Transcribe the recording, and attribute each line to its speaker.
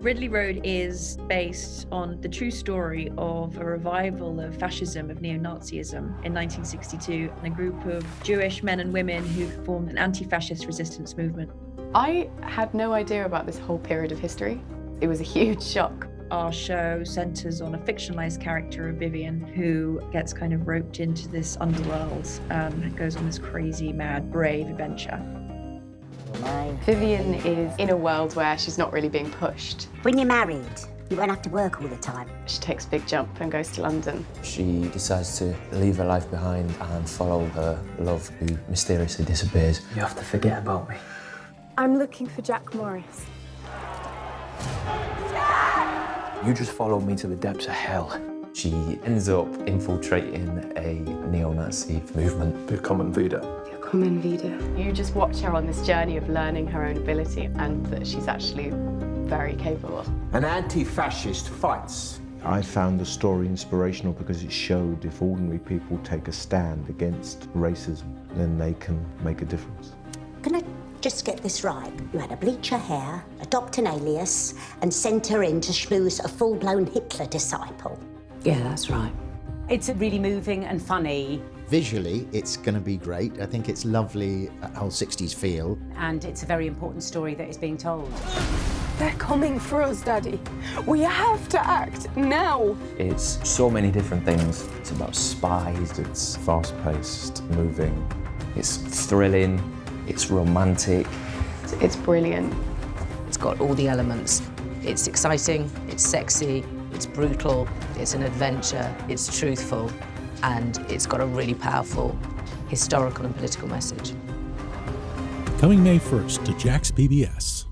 Speaker 1: Ridley Road is based on the true story of a revival of fascism, of neo Nazism in 1962, and a group of Jewish men and women who formed an anti fascist resistance movement.
Speaker 2: I had no idea about this whole period of history. It was a huge shock.
Speaker 1: Our show centres on a fictionalised character of Vivien who gets kind of roped into this underworld um, and goes on this crazy, mad, brave adventure.
Speaker 2: Vivien is in a world where she's not really being pushed.
Speaker 3: When you're married, you won't have to work all the time.
Speaker 2: She takes a big jump and goes to London.
Speaker 4: She decides to leave her life behind and follow her love who mysteriously disappears.
Speaker 5: You have to forget about me.
Speaker 6: I'm looking for Jack Morris.
Speaker 5: You just followed me to the depths of hell.
Speaker 4: She ends up infiltrating a neo-Nazi movement.
Speaker 5: The common vida.
Speaker 6: Common Vida.
Speaker 2: You just watch her on this journey of learning her own ability and that she's actually very capable.
Speaker 7: An anti-fascist fights.
Speaker 8: I found the story inspirational because it showed if ordinary people take a stand against racism, then they can make a difference.
Speaker 3: Can I just get this right? You had to bleach her hair, adopt an alias, and send her in to schmooze a full-blown Hitler disciple.
Speaker 9: Yeah, that's right. It's really moving and funny.
Speaker 10: Visually, it's going to be great. I think it's lovely, uh, that whole 60s feel.
Speaker 9: And it's a very important story that is being told.
Speaker 6: They're coming for us, Daddy. We have to act now.
Speaker 4: It's so many different things.
Speaker 8: It's about spies, it's fast-paced, moving, it's thrilling, it's romantic.
Speaker 2: It's brilliant.
Speaker 9: It's got all the elements. It's exciting, it's sexy, it's brutal, it's an adventure, it's truthful, and it's got a really powerful historical and political message.
Speaker 11: Coming May 1st to Jax PBS.